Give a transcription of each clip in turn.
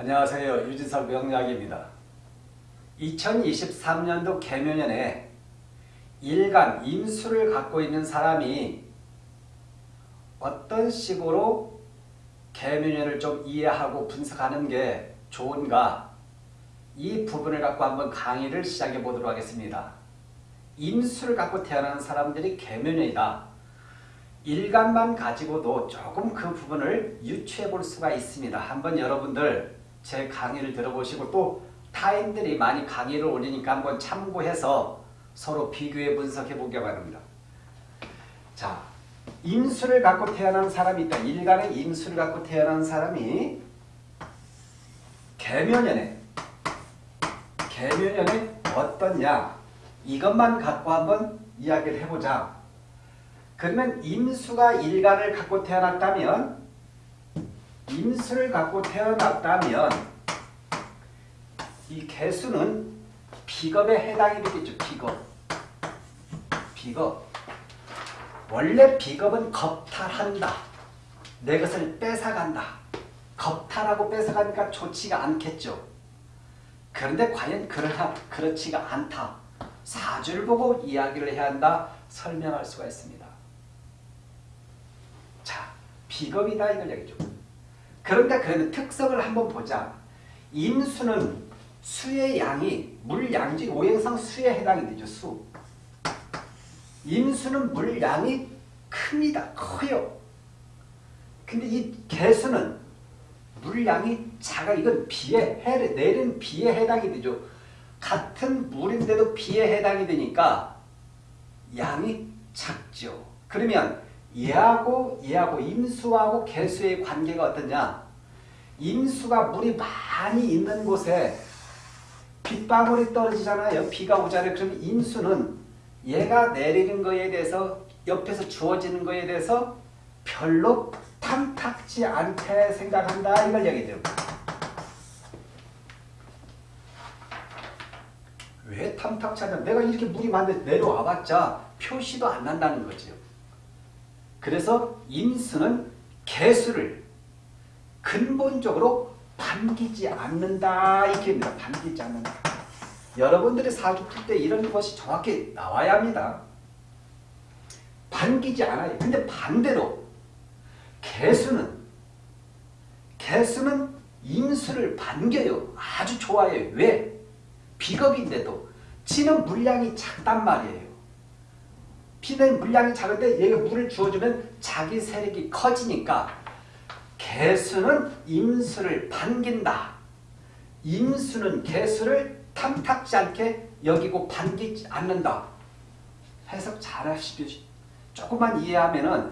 안녕하세요. 유진석 명약입니다 2023년도 개묘년에 일간 임수를 갖고 있는 사람이 어떤 식으로 개묘년을 좀 이해하고 분석하는 게 좋은가 이 부분을 갖고 한번 강의를 시작해 보도록 하겠습니다. 임수를 갖고 태어난 사람들이 개묘년이다. 일간만 가지고도 조금 그 부분을 유추해 볼 수가 있습니다. 한번 여러분들 제 강의를 들어보시고 또 타인들이 많이 강의를 올리니까 한번 참고해서 서로 비교해 분석해 보기 바랍니다. 자, 임수를 갖고 태어난 사람이 있다. 일간의 임수를 갖고 태어난 사람이 개묘년에 개묘년에 어떻냐 이것만 갖고 한번 이야기를 해보자. 그러면 임수가 일간을 갖고 태어났다면 임수를 갖고 태어났다면 이 개수는 비겁에 해당이 되겠죠. 비겁. 비겁. 원래 비겁은 겁탈한다. 내 것을 뺏어간다. 겁탈하고 뺏어가니까 좋지가 않겠죠. 그런데 과연 그러나 그렇지가 않다. 사주를 보고 이야기를 해야 한다. 설명할 수가 있습니다. 자, 비겁이다 이걸 얘기죠. 그런데 그 특성을 한번 보자. 임수는 수의 양이 물양지 오행상 수에 해당이 되죠. 수. 임수는 물량이 큽니다. 커요. 근데 이 개수는 물량이 작아. 이건 비에 해, 내린 비에 해당이 되죠. 같은 물인데도 비에 해당이 되니까 양이 작죠. 그러면 얘하고 얘하고 임수하고 개수의 관계가 어떠냐? 임수가 물이 많이 있는 곳에 빗방울이 떨어지잖아요. 비가 오잖아요. 그럼 임수는 얘가 내리는 거에 대해서 옆에서 주어지는 거에 대해서 별로 탐탁지 않게 생각한다. 이걸 얘기해요. 왜 탐탁지 않냐? 내가 이렇게 물이 많은데 내려와봤자 표시도 안 난다는 거죠. 그래서 임수는 개수를 근본적으로 반기지 않는다. 이렇게 입니다. 반기지 않는다. 여러분들이 사주 풀때 이런 것이 정확히 나와야 합니다. 반기지 않아요. 근데 반대로 개수는 개수는 임수를 반겨요. 아주 좋아해요. 왜? 비겁인데도 지는 물량이 작단 말이에요. 피는 물량이 작은데 얘가 물을 주어주면 자기 세력이 커지니까 개수는 임수를 반긴다. 임수는 개수를 탐탁지 않게 여기고 반기지 않는다. 해석 잘 하십시오. 조금만 이해하면은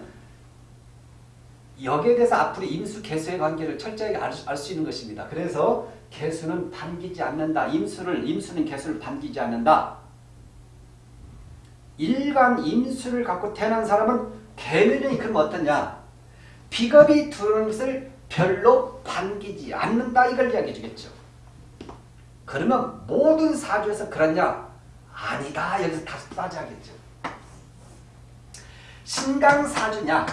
여기에 대해서 앞으로 임수 개수의 관계를 철저하게 알수 있는 것입니다. 그래서 개수는 반기지 않는다. 임수를 임수는 개수를 반기지 않는다. 일간 임수를 갖고 태어난 사람은 개면이 그럼 어떠냐? 비겁이 들어오는 것을 별로 반기지 않는다. 이걸 이야기해 주겠죠. 그러면 모든 사주에서 그렇냐? 아니다. 여기서 다시 따져야겠죠. 신강사주냐?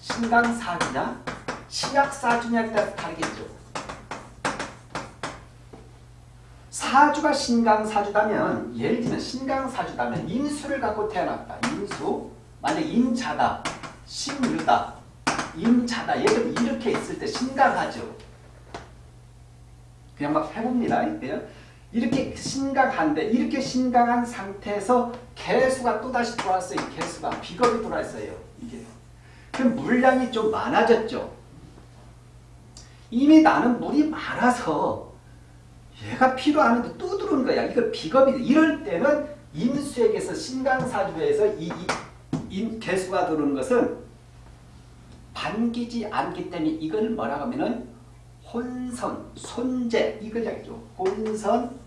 신강사주냐? 신약사주냐에 따라서 다르겠죠. 사주가 신강사주다면 예를 들면 신강사주다면 임수를 갖고 태어났다. 임수 만약 임자다. 신유다. 임자다. 예를 들면 이렇게 있을 때 신강하죠. 그냥 막 해봅니다. 이렇게 신강한데 이렇게 신강한 상태에서 개수가 또다시 들어왔어요. 개수가 비겁이 들어왔어요. 이게. 그럼 물량이 좀 많아졌죠. 이미 나는 물이 많아서 얘가 필요하는데 또 들어오는 거야. 이거 비겁이 이럴 때는 임수에게서 신강사주에서 이, 이, 이 개수가 들어오는 것은 반기지 않기 때문에 이걸 뭐라고 하면은 혼선, 손재 이걸 이야기죠. 혼선,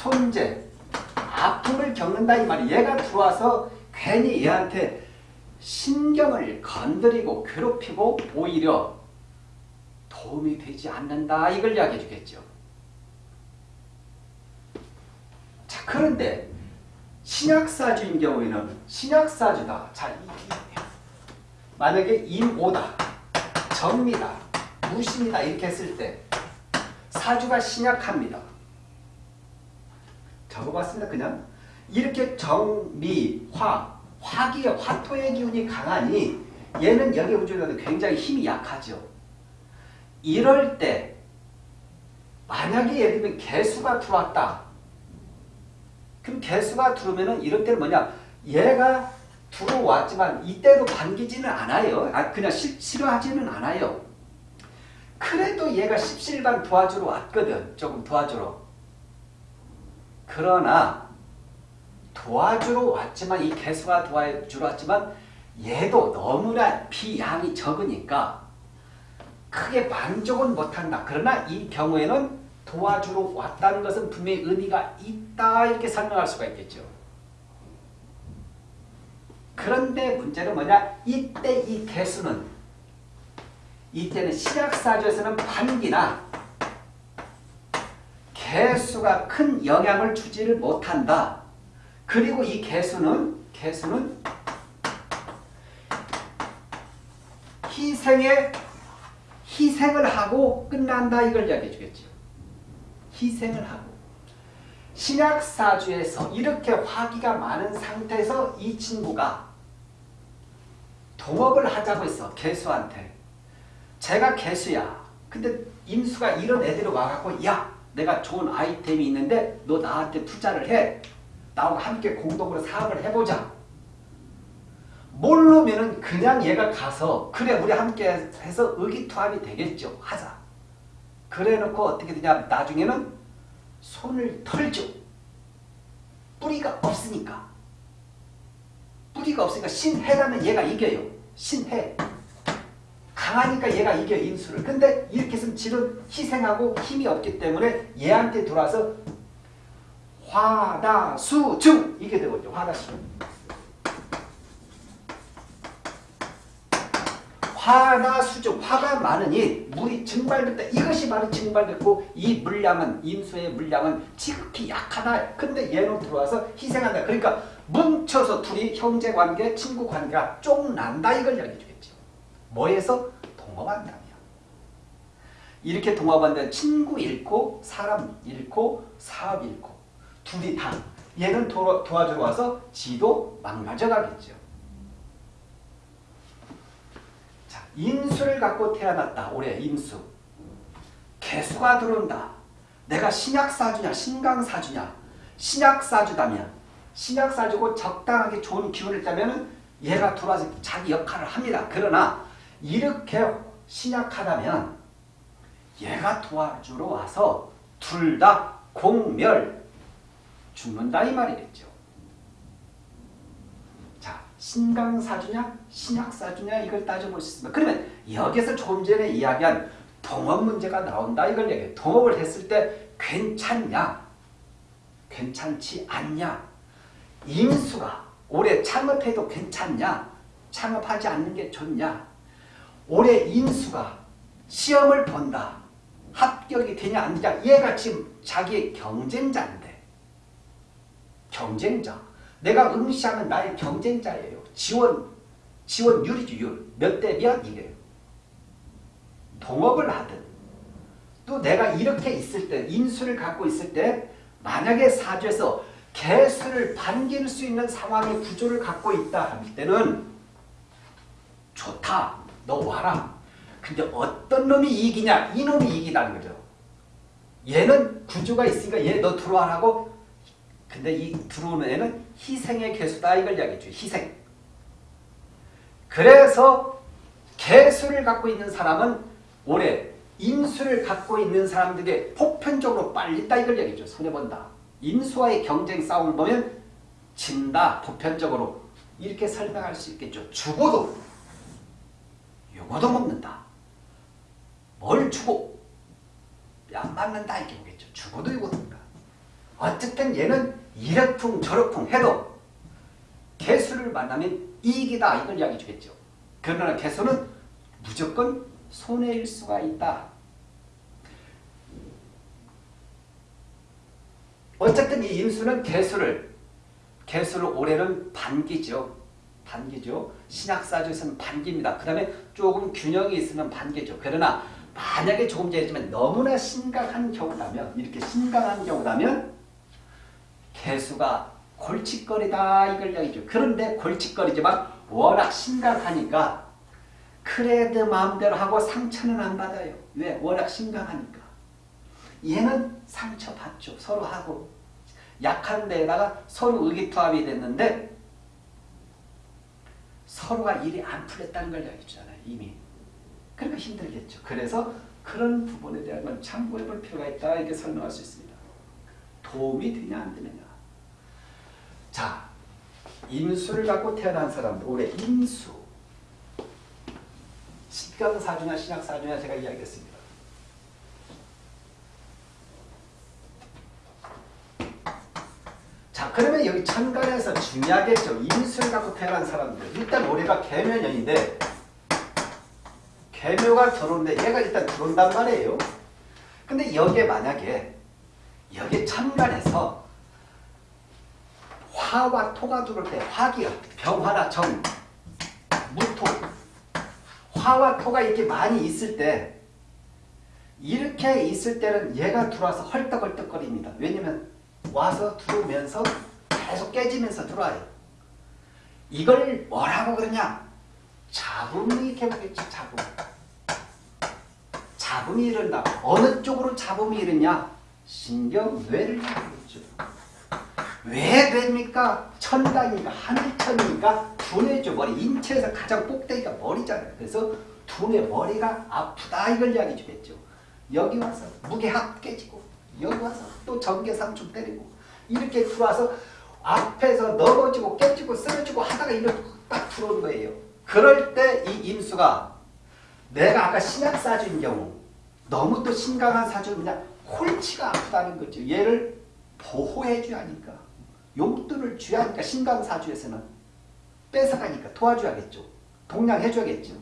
손재 아픔을 겪는다 이 말이 얘가 들어와서 괜히 얘한테 신경을 건드리고 괴롭히고 오히려 도움이 되지 않는다 이걸 이야기해 주겠죠. 자 그런데 신약사주인 경우에는 신약사주다. 이, 만약에 임오다, 정미다, 무신이다 이렇게 했을 때 사주가 신약합니다. 적어봤습니다. 그냥 이렇게 정미, 화, 화기의 화토의 기운이 강하니 얘는 여기 우주에는 굉장히 힘이 약하죠. 이럴 때 만약에 예를 들면 개수가 들어왔다. 그럼 개수가 들어오면은 이럴 때는 뭐냐? 얘가 들어왔지만 이때로 반기지는 않아요. 아, 그냥 싫, 싫어하지는 않아요. 그래도 얘가 십실반 도와주러 왔거든. 조금 도와주러. 그러나 도와주러 왔지만 이 개수가 도와주러 왔지만 얘도 너무나 비양이 적으니까 크게 만족은 못한다. 그러나 이 경우에는 도와주러 왔다는 것은 분명히 의미가 있다 이렇게 설명할 수가 있겠죠. 그런데 문제는 뭐냐? 이때 이 개수는 이때는 신약사주에서는 반기나 개수가 큰 영향을 주지를 못한다. 그리고 이 개수는 개수는 희생에 희생을 하고 끝난다 이걸 이야기해 주겠죠. 희생을 하고 신약 사주에서 이렇게 화기가 많은 상태에서 이 친구가 동업을 하자고 했어. 개수한테. 제가 개수야. 근데 임수가 이런 애들이 와갖고 야 내가 좋은 아이템이 있는데 너 나한테 투자를 해. 나하고 함께 공동으로 사업을 해보자. 모르면은 그냥 얘가 가서 그래 우리 함께 해서 의기투합이 되겠죠. 하자. 그래 놓고 어떻게 되냐 나중에는 손을 털죠. 뿌리가 없으니까. 뿌리가 없으니까 신해라면 얘가 이겨요. 신해. 강하니까 얘가 이겨 인수를. 근데 이렇게 했으면 질은 희생하고 힘이 없기 때문에 얘한테 들어와서 화다수중 이게 되거든요. 화다수. 화나수중 화가 많으니 물이 증발됐다. 이것이 바로 증발됐고 이 물량은 임수의 물량은 지극히 약하다. 근데 얘는 들어와서 희생한다. 그러니까 뭉쳐서 둘이 형제관계, 친구관계가 쫑난다. 이걸 이야기해 주겠죠. 뭐에서? 동업한다며. 이렇게 동업한다면 친구 잃고 사람 잃고 사업 잃고 둘이 다 얘는 도, 도와주러 와서 지도 망가져 가겠죠. 인수를 갖고 태어났다. 올해 임수. 개수가 들어온다. 내가 신약사주냐 신강사주냐 신약사주다면 신약사주고 적당하게 좋은 기운을 따면 얘가 들어와서 자기 역할을 합니다. 그러나 이렇게 신약하다면 얘가 도와주러 와서 둘 다 공멸 죽는다 이 말이겠죠. 신강사주냐 신약사주냐 이걸 따져볼 수 있습니다. 그러면 여기서 조금 전에 이야기한 동업 문제가 나온다 이걸 얘기해 동업을 했을 때 괜찮냐 괜찮지 않냐 임수가 올해 창업해도 괜찮냐 창업하지 않는 게 좋냐 올해 임수가 시험을 본다 합격이 되냐 안 되냐 얘가 지금 자기의 경쟁자인데 경쟁자 내가 응시하면 나의 경쟁자예요. 지원, 지원율이죠, 율. 몇대 몇? 이게. 동업을 하든, 또 내가 이렇게 있을 때, 인수를 갖고 있을 때, 만약에 사주에서 개수를 반길 수 있는 상황의 구조를 갖고 있다 할 때는, 좋다. 너 와라. 근데 어떤 놈이 이기냐? 이놈이 이기다는 거죠. 얘는 구조가 있으니까 얘 너 들어와라고 근데 이 들어오는 애는 희생의 개수다 이걸 이야기했죠. 희생. 그래서 개수를 갖고 있는 사람은 올해 인수를 갖고 있는 사람들이 보편적으로 빨리다 이걸 얘기죠. 손해본다. 인수와의 경쟁 싸움을 보면 진다. 보편적으로. 이렇게 설명할 수 있겠죠. 죽어도 요거도 먹는다. 뭘 주고 안 맞는다 이렇게 보겠죠. 죽어도 요거 먹는다. 어쨌든 얘는 이러쿵 저러쿵 해도 개수를 만나면 이익이다 이걸 이야기해 주겠죠. 그러나 개수는 무조건 손해일 수가 있다. 어쨌든 이 임수는 개수를 개수를 올해는 반기죠. 반기죠. 신약사주에서는 반기입니다. 그 다음에 조금 균형이 있으면 반기죠. 그러나 만약에 조금 전에 했지만 너무나 심각한 경우라면 이렇게 심각한 경우라면 개수가 골칫거리다 이걸 이야기죠. 그런데 골칫거리지만 워낙 심각하니까 그래도 마음대로 하고 상처는 안 받아요. 왜? 워낙 심각하니까. 얘는 상처받죠. 서로 하고. 약한 데에다가 서로 의기투합이 됐는데 서로가 일이 안 풀렸다는 걸 이야기했잖아요. 이미. 그러니까 힘들겠죠. 그래서 그런 부분에 대한 건 참고해 볼 필요가 있다. 이렇게 설명할 수 있습니다. 도움이 되냐 안 되느냐. 자, 임수를 갖고 태어난 사람들. 올해 임수. 식경사주냐 신약사주냐 제가 이야기했습니다. 자 그러면 여기 천간에서 중요하겠죠. 임수를 갖고 태어난 사람들. 일단 올해가 개묘년인데 개묘가 들어오는데 얘가 일단 들어온단 말이에요. 근데 여기에 만약에 여기 천간에서 화와 토가 들어올 때 화기가 병화나 정, 무토 화와 토가 이렇게 많이 있을 때 이렇게 있을 때는 얘가 들어와서 헐떡헐떡거립니다. 왜냐면 와서 들어오면서 계속 깨지면서 들어와요. 이걸 뭐라고 그러냐? 잡음이 보겠죠. 잡음. 잡음이 이른다. 어느 쪽으로 잡음이 이르냐? 신경 뇌를 잡겠죠. 왜 됩니까? 천당이니까 하늘천이니까 두뇌 죠. 머리 인체에서 가장 꼭대기가 머리잖아요. 그래서 두뇌 머리가 아프다 이걸 이야기 주겠죠. 여기 와서 무게합 깨지고 여기 와서 또 전개상충 때리고 이렇게 들어와서 앞에서 넘어지고 깨지고 쓰러지고 하다가 이렇게 딱 들어오는 거예요. 그럴 때 이 임수가 내가 아까 신약 사주인 경우 너무 또 심각한 사주는 그냥 홀치가 아프다는 거죠. 얘를 보호해 줘야 하니까 용돈을 줘야 하니까 신강사주에서는 뺏어가니까 도와줘야겠죠. 동냥해 줘야겠죠.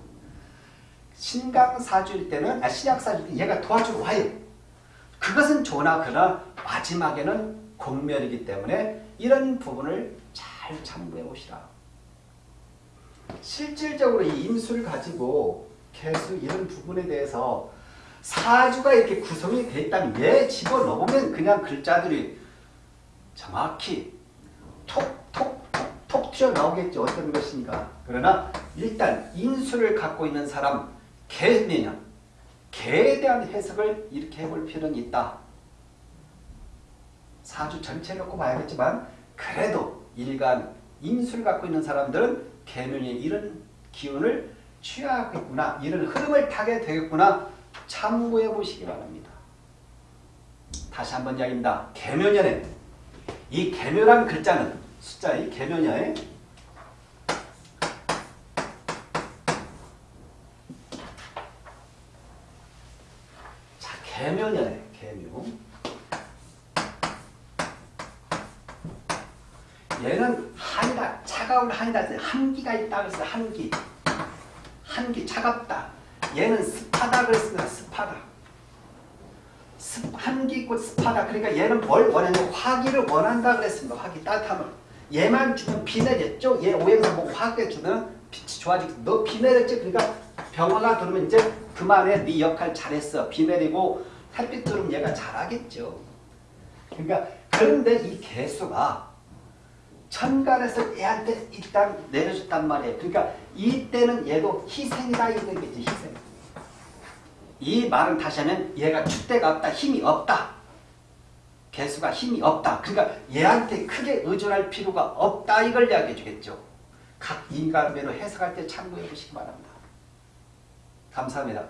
신강사주일 때는 아 신약사주일 때 얘가 도와주러 와요. 그것은 좋으나 그러나 마지막에는 공멸이기 때문에 이런 부분을 잘 참고해 보시라. 실질적으로 이 임수를 가지고 개수 이런 부분에 대해서 사주가 이렇게 구성이 있다면 얘 집어넣으면 그냥 글자들이 정확히 톡톡톡톡 튀어나오겠죠. 어떤 것인가. 그러나 일단 인수를 갖고 있는 사람 개면 개에 대한 해석을 이렇게 해볼 필요는 있다. 사주 전체 놓고 봐야겠지만 그래도 일간 인수를 갖고 있는 사람들은 개면이 이런 기운을 취하겠구나. 이런 흐름을 타게 되겠구나. 참고해 보시기 바랍니다. 다시 한번 이야기입니다. 개묘년에 이 개묘란 글자는 숫자 이 개묘년에 자 개묘년에 개묘 얘는 한이다 차가운 한이다 한기가 있다 그래서 한기 한기 차갑다 얘는 습하다 그랬습니다. 습하다. 습, 한기 있고 습하다. 그러니까 얘는 뭘 원하냐 화기를 원한다 그랬습니다. 화기 따뜻함을. 얘만 주면 비 내렸죠. 얘 오행상 뭐 화기를 주면 빛이 좋아지고 너 비 내렸지. 그러니까 병화가 들어오면 이제 그만해. 네 역할 잘했어. 비 내리고 햇빛 들어오면 얘가 잘하겠죠. 그러니까 그런데 이 개수가 천간에서 얘한테 일단 내려줬단 말이에요. 그러니까 이때는 얘도 희생이다 이런 거지 희생. 이 말은 다시 하면 얘가 줏대가 없다 힘이 없다. 개수가 힘이 없다. 그러니까 얘한테 크게 의존할 필요가 없다 이걸 이야기해 주겠죠. 각 인간별로 해석할 때 참고해 보시기 바랍니다. 감사합니다.